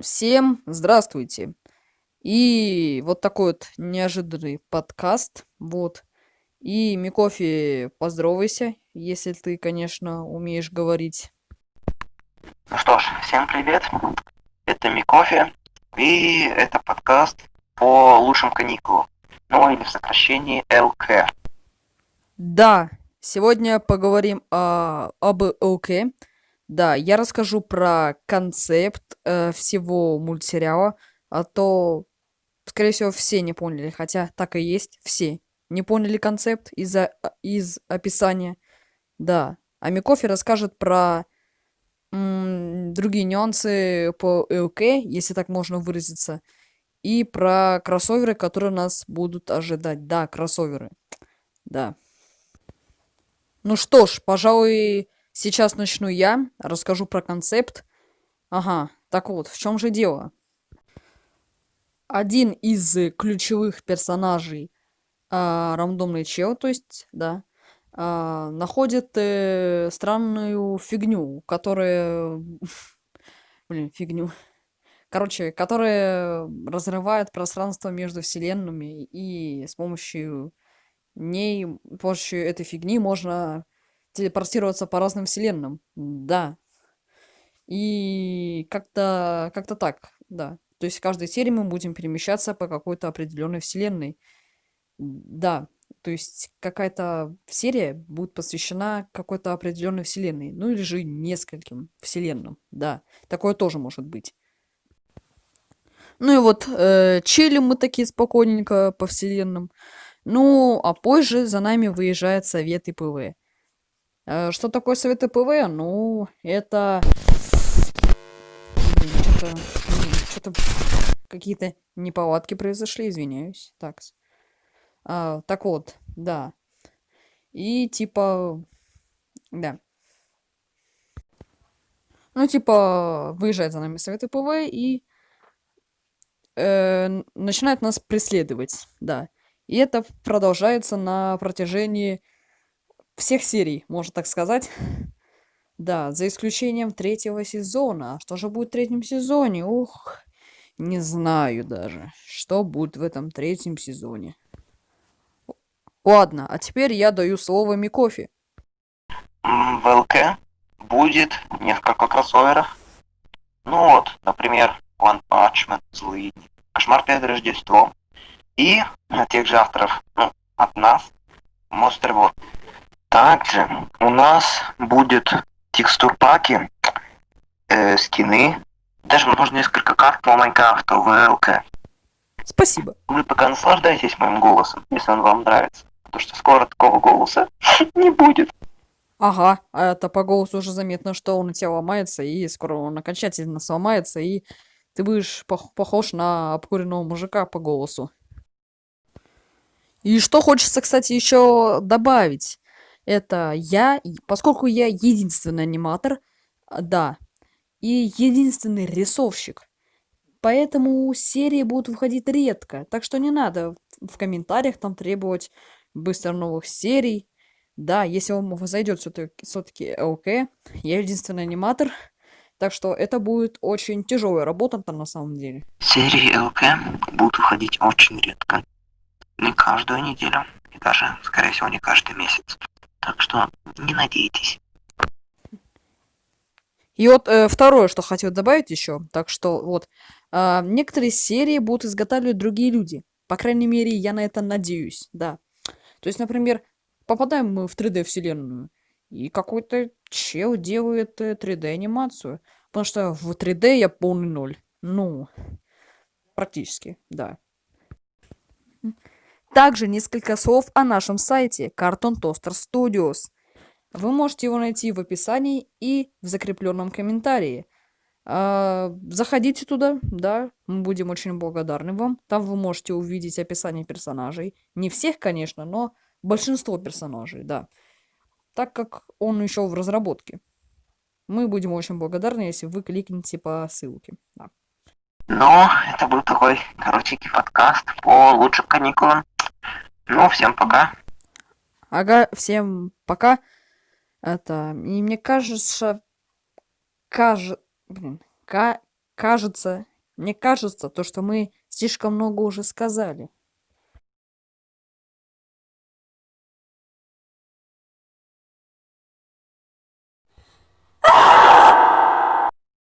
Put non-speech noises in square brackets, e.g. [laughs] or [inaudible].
Всем здравствуйте. И вот такой вот неожиданный подкаст. Вот. И Микофи, поздоровайся, если ты, конечно, умеешь говорить. Ну что ж, всем привет. Это Микофи. И это подкаст по лучшим каникулам. Ну или в сокращении ЛК. Да, сегодня поговорим о, об ЛК. Да, я расскажу про концепт э, всего мультсериала, а то, скорее всего, все не поняли, хотя так и есть, все не поняли концепт из-за из описания. Да, а Микофи расскажет про другие нюансы по ЛК, если так можно выразиться, и про кроссоверы, которые нас будут ожидать. Да, кроссоверы. Да. Ну что ж, пожалуй, Сейчас начну я, расскажу про концепт. Ага, так вот, в чем же дело? Один из ключевых персонажей а, рандомный чел, то есть, да, а, находит э, странную фигню, которая... [laughs] Блин, фигню. Короче, которая разрывает пространство между вселенными, и с помощью ней, с помощью этой фигни можно телепортироваться по разным вселенным. Да. И как-то как-то так, да. То есть в каждой серии мы будем перемещаться по какой-то определенной вселенной. Да. То есть какая-то серия будет посвящена какой-то определенной вселенной. Ну или же нескольким вселенным. Да. Такое тоже может быть. Ну и вот, э, чилим мы такие спокойненько по вселенным. Ну, а позже за нами выезжает совет ИПВ. Э, что такое совет ПВ? Ну, это... Что-то... Какие-то неполадки произошли, извиняюсь. Так. А, так вот, да. И типа... Да. Ну, типа, выезжает за нами совет ПВ и э, начинает нас преследовать, да. И это продолжается на протяжении всех серий, можно так сказать. [laughs] Да, за исключением третьего сезона. А что же будет в третьем сезоне? Ух, не знаю даже, что будет в этом третьем сезоне. Ладно, а теперь я даю слово Микофи. В ЛК будет несколько кроссоверов. Ну вот, например, One Punch Man, Злые Кошмар перед Рождеством. И от тех же авторов, ну, от нас, Monster World. Также у нас будет текстур паки, э, скины, даже можно несколько карт по Майнкрафту в ЛК. Спасибо. Вы пока наслаждайтесь моим голосом, если он вам нравится. Потому что скоро такого голоса [laughs] не будет. Ага, а это по голосу уже заметно, что он у тебя ломается, и скоро он окончательно сломается, и ты будешь пох похож на обкуренного мужика по голосу. И что хочется, кстати, еще добавить это я, поскольку я единственный аниматор, а, да, и единственный рисовщик. Поэтому серии будут выходить редко, так что не надо в комментариях там требовать быстро новых серий. Да, если вам зайдет все-таки ЛК, я единственный аниматор, так что это будет очень тяжелая работа там на самом деле. Серии ЛК будут выходить очень редко. Не каждую неделю, и даже, скорее всего, не каждый месяц. Так что не надейтесь. И вот э, второе, что хотел добавить еще, так что вот, э, некоторые серии будут изготавливать другие люди. По крайней мере, я на это надеюсь, да. То есть, например, попадаем мы в 3D-вселенную, и какой-то чел делает 3D-анимацию. Э, потому что в 3D я полный ноль. Ну, практически, да. Также несколько слов о нашем сайте Cartoon Toaster Studios. Вы можете его найти в описании и в закрепленном комментарии. А, заходите туда, да, мы будем очень благодарны вам. Там вы можете увидеть описание персонажей. Не всех, конечно, но большинство персонажей, да. Так как он еще в разработке. Мы будем очень благодарны, если вы кликните по ссылке. Да. Ну, это был такой коротенький подкаст по лучшим каникулам. Ну, всем пока. Ага, всем пока. Это, и мне кажется, кажется, блин, ка, кажется, мне кажется, то, что мы слишком много уже сказали.